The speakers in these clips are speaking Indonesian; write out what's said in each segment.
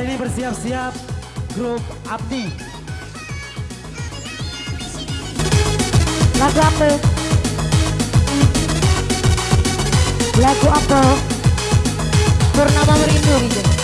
kali ini bersiap-siap grup Abdi. Lagu apa? Lagu apa? Bernama Merindu gitu.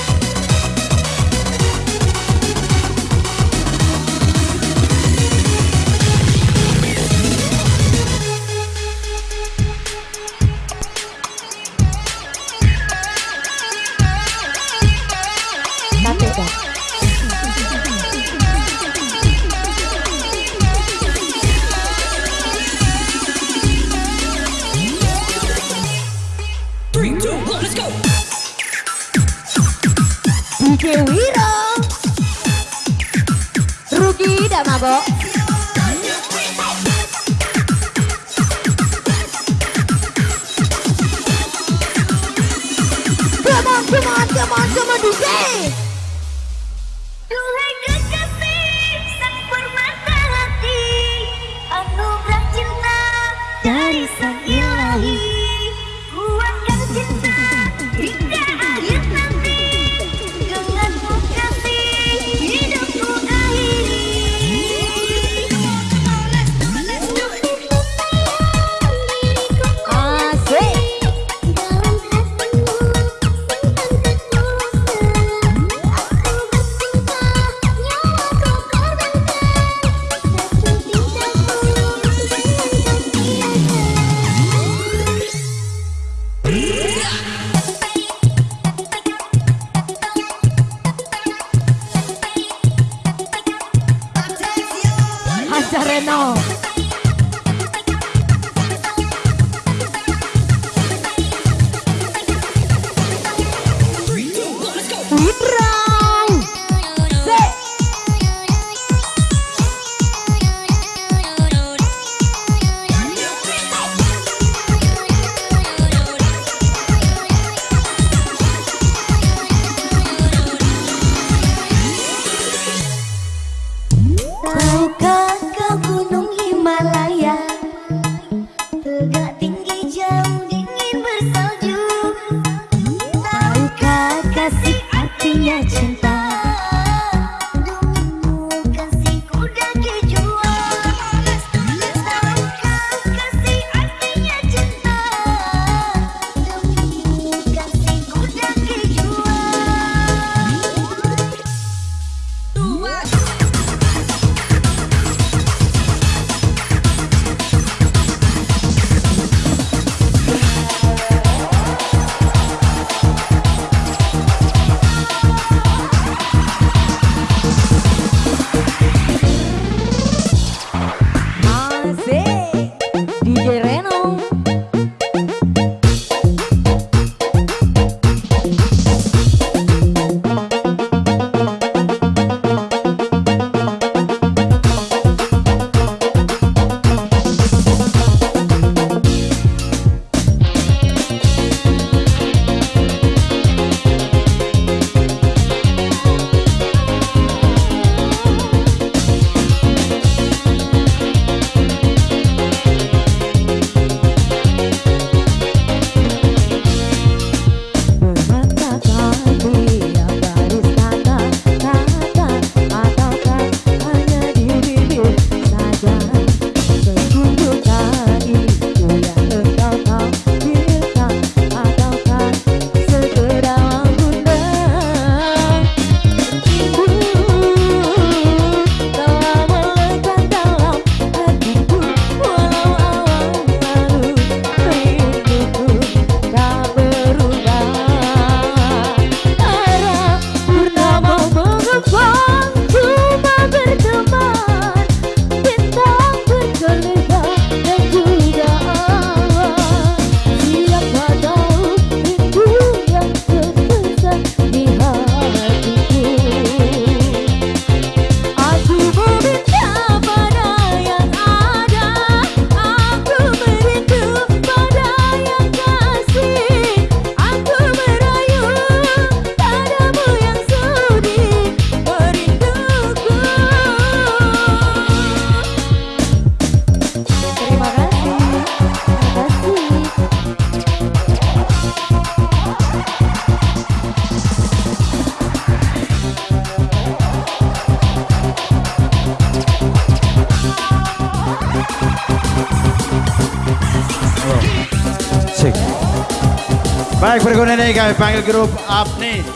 Kami panggil grup Apni.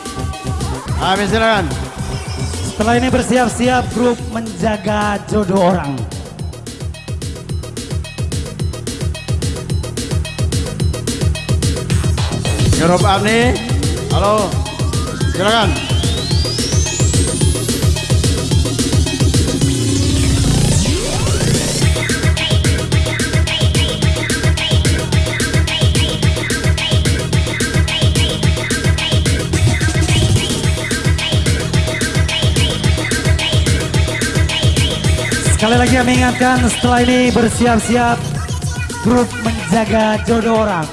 Amin silakan. Setelah ini bersiap-siap grup menjaga jodoh orang. Grup Apni. Halo. Silakan. Sekali lagi kami ingatkan setelah ini bersiap-siap grup menjaga jodoh orang.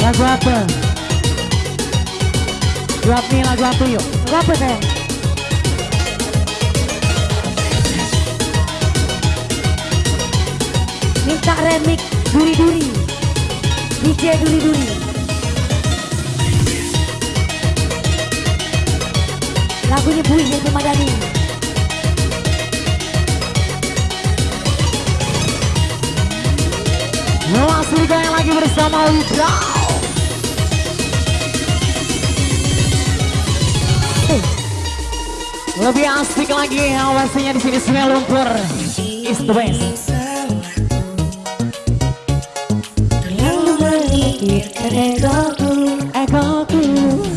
Lagu apa? Lagu nih lagu apa yuk? Lagu apa sayang? Remix duri-duri. DJ duri-duri. Lagunya Bui Happy Madani. Langsung yang lagi bersama Wibra. Lebih asik lagi awasinya di sini Sungai Lumpur. Is the best. Bir kere doğu, doğu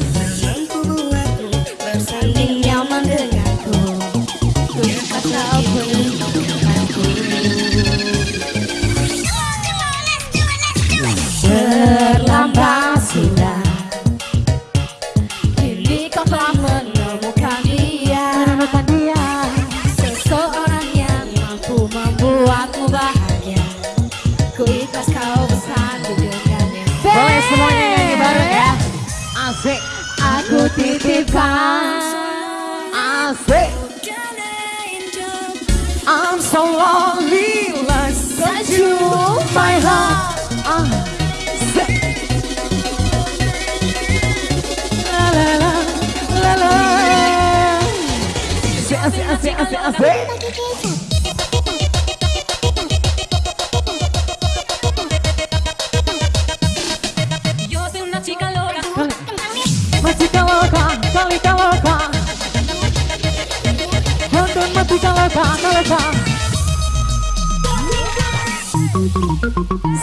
Loka, loka.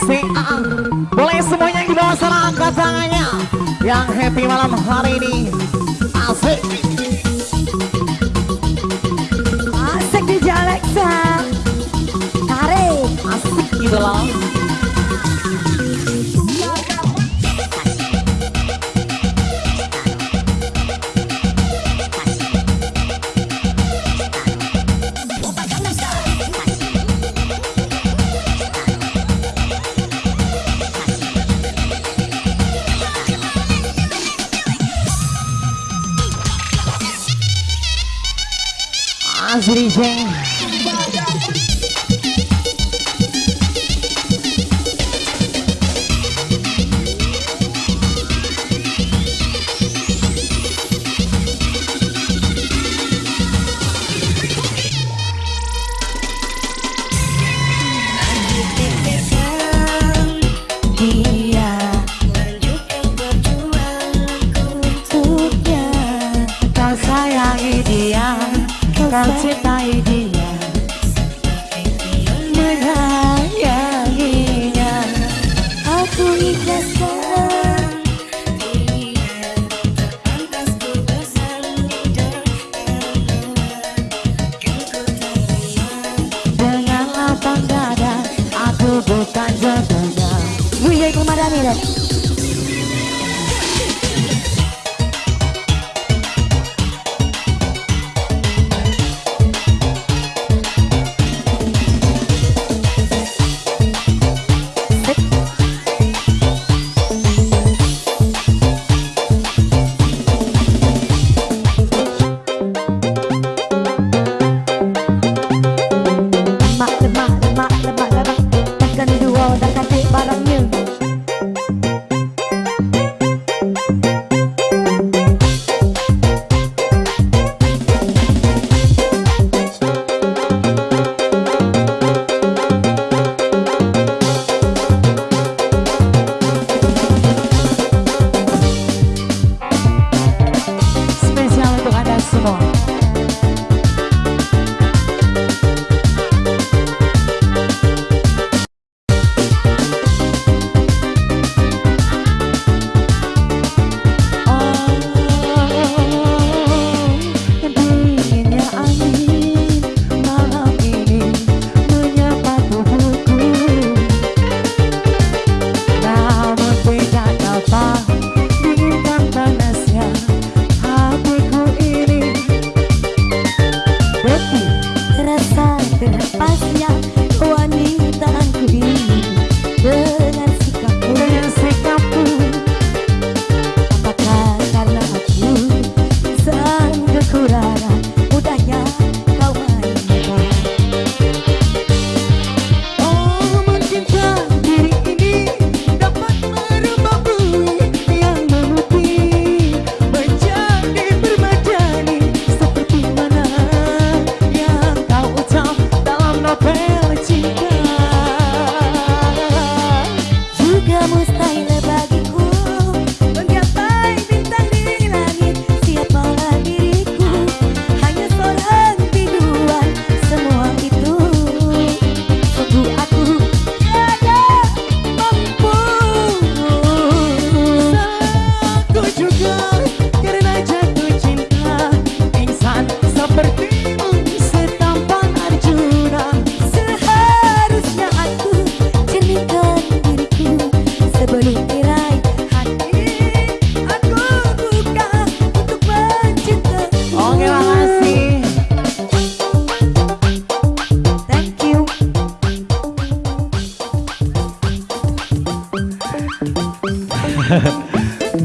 Si A, boleh semuanya di bawah sana angkat tangannya. Yang happy malam hari ini. Asik. Asik DJ Alexa. Tarik. Asik gitu loh.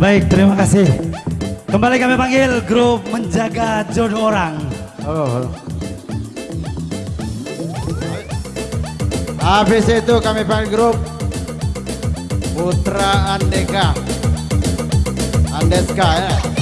Baik, terima kasih. Kembali kami panggil grup menjaga jodoh orang. Halo, halo. Habis itu kami panggil grup Putra Andeka. Andeska ya.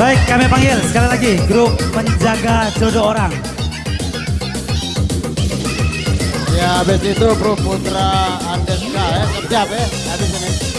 Baik, kami panggil sekali lagi grup menjaga jodoh orang. Ya habis itu Bro Putra Andeska ya. Siap ya. Habis ini.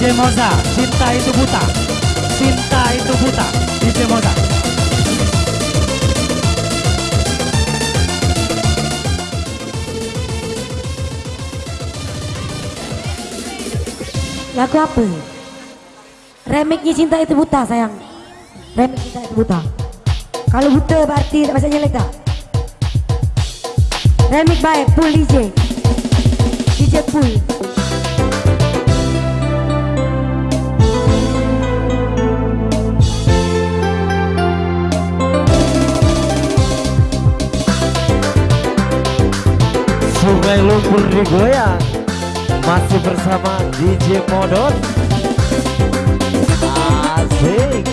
DJ Moza, cinta itu buta. Cinta itu buta. DJ Moza. Lagu apa? Remixnya cinta itu buta sayang. Remix cinta itu buta. Kalau buta berarti tak bisa nyelek tak? Remix baik, full DJ. DJ full. Lumpur digoyang Masih bersama DJ Modon Asik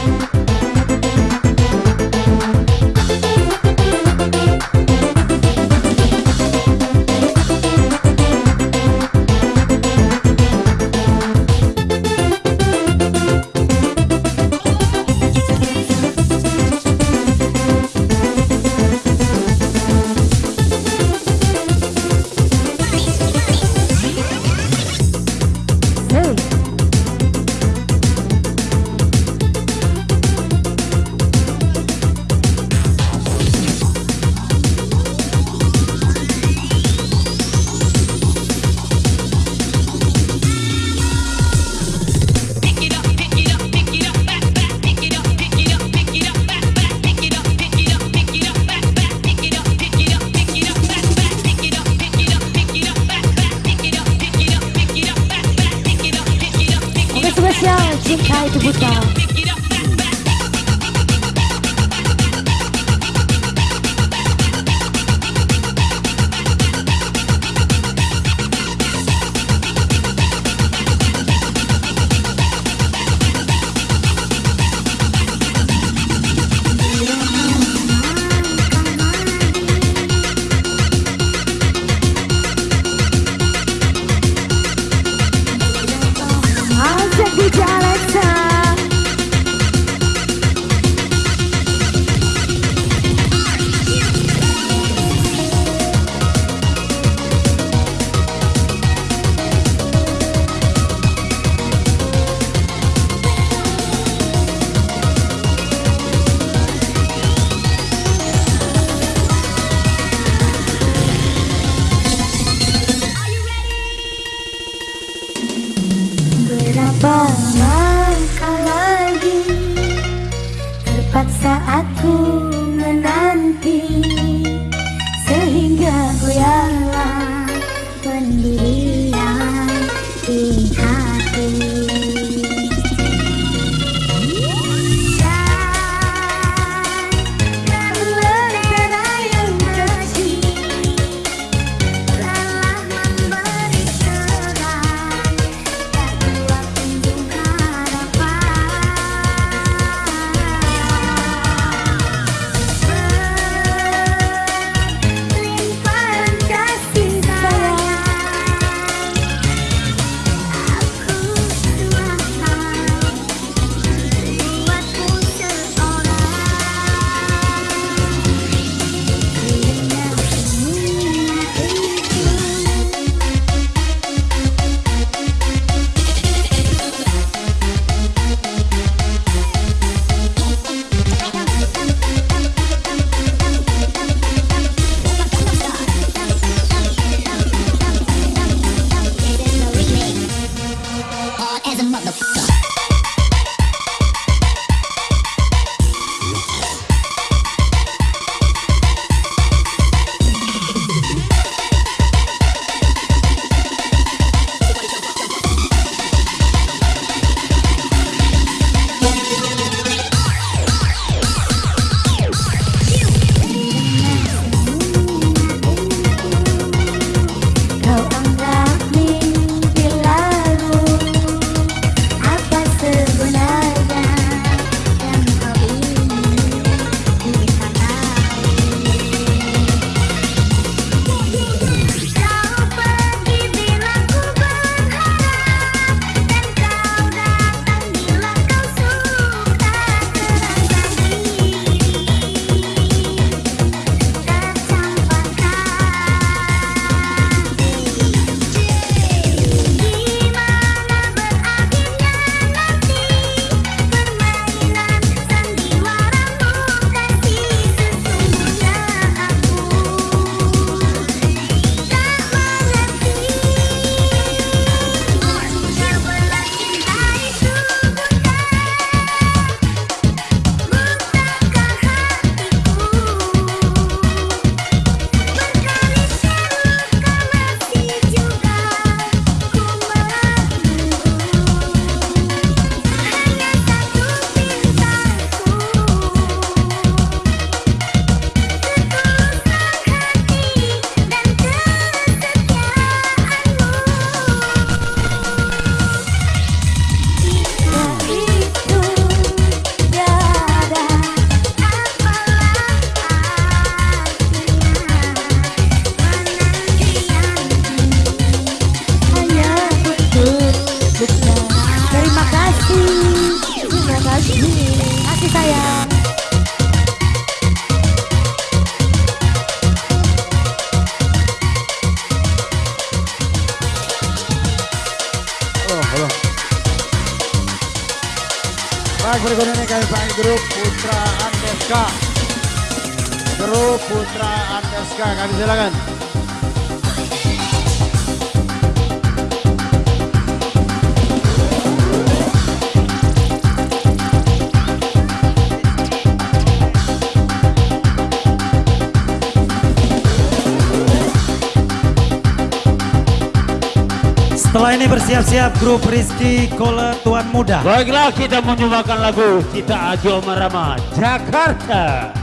Bersiap-siap grup Rizky Kole Tuan Muda. Baiklah kita menyumbangkan lagu Kita Ajo Marama Jakarta.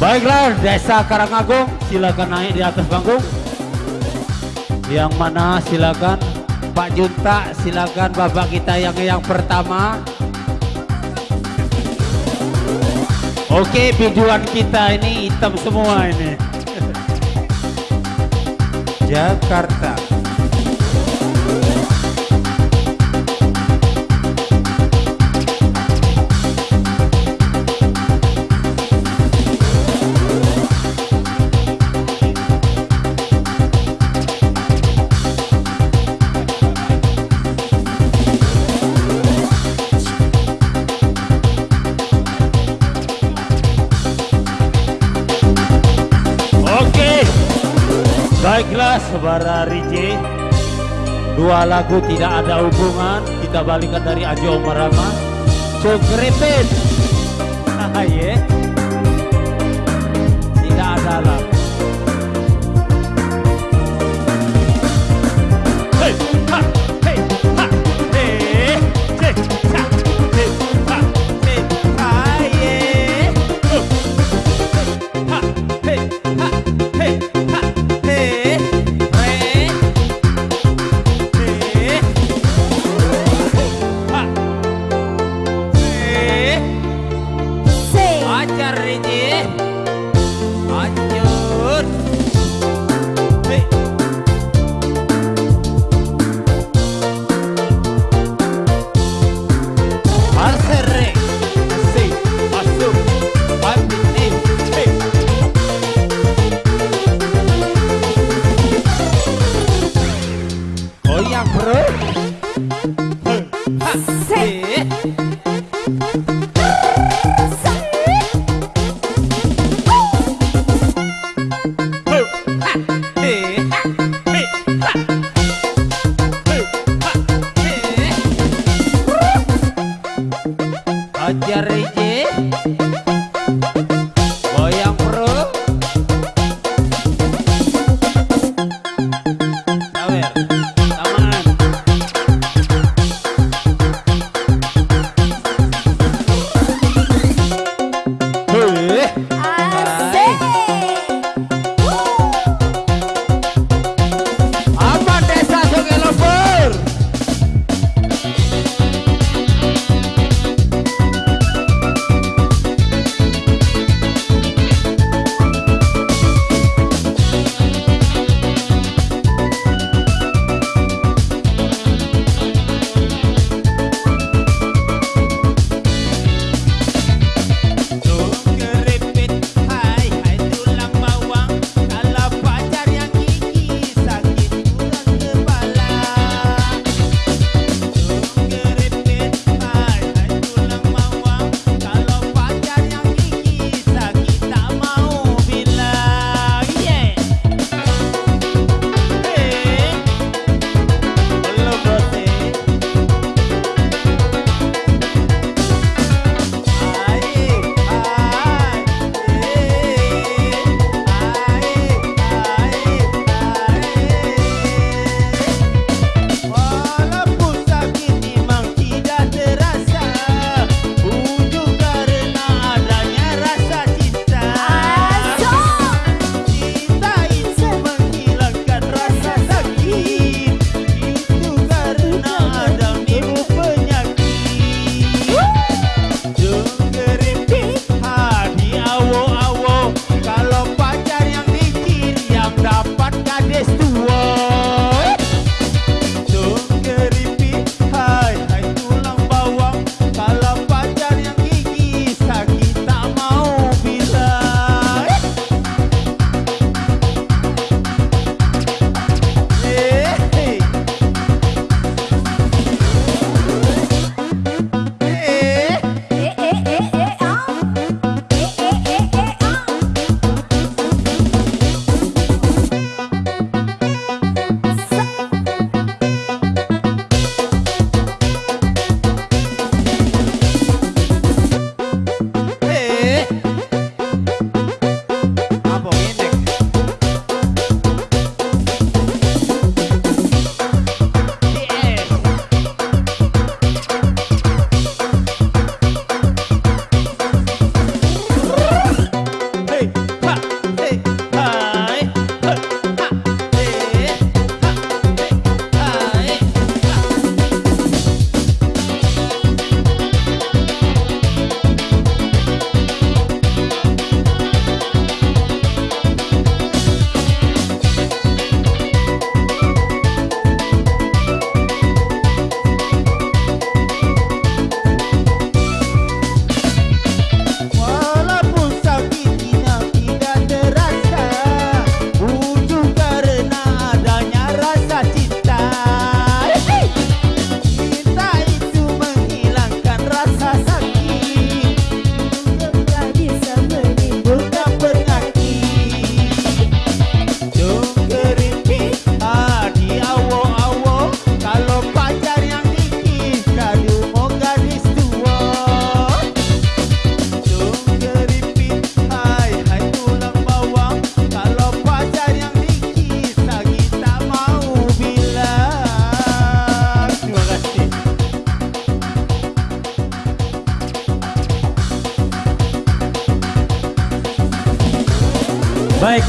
Baiklah Desa Karangagung silakan naik di atas panggung. Yang mana silakan Pak Junta silakan Bapak kita yang yang pertama. Oke tujuan kita ini hitam semua ini. Jakarta. Lagu tidak ada hubungan. Kita balikan dari Ajo Marama. Cokrepet. Ye. Tidak Jerry.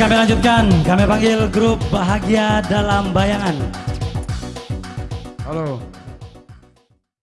Kami lanjutkan. Kami panggil grup Bahagia Dalam Bayangan. Halo.